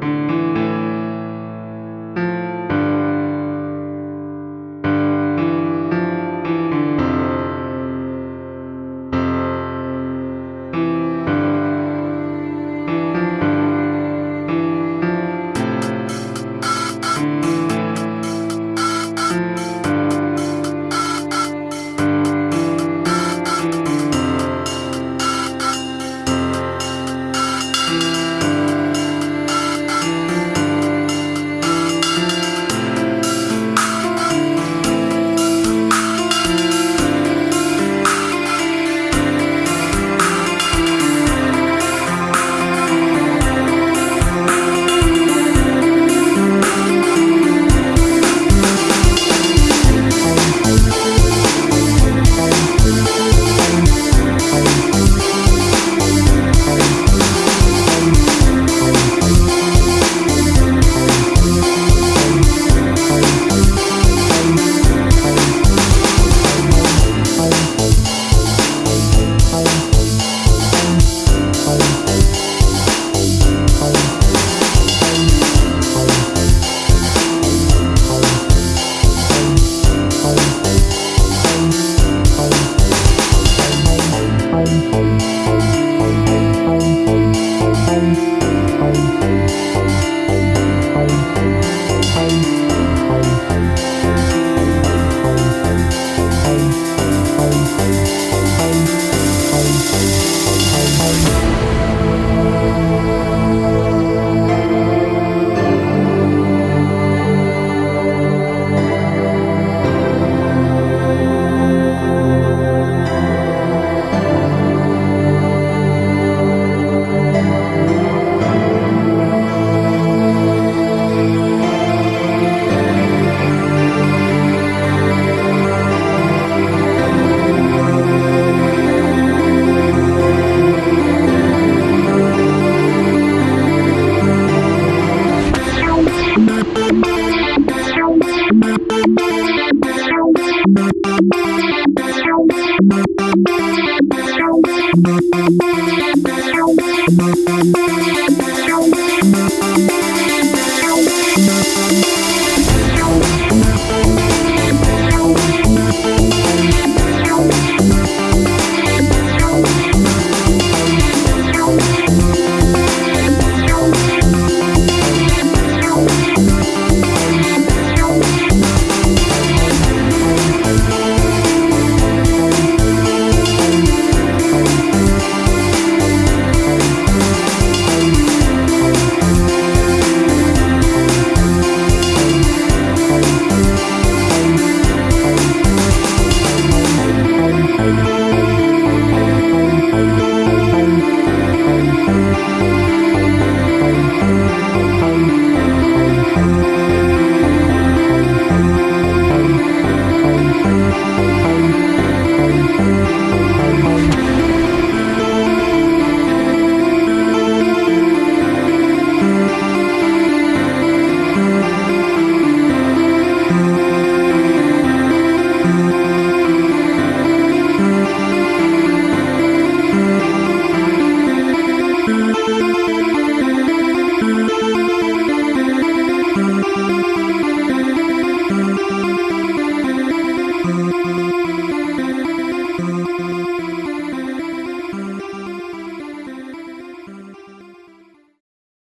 Thank you. Thank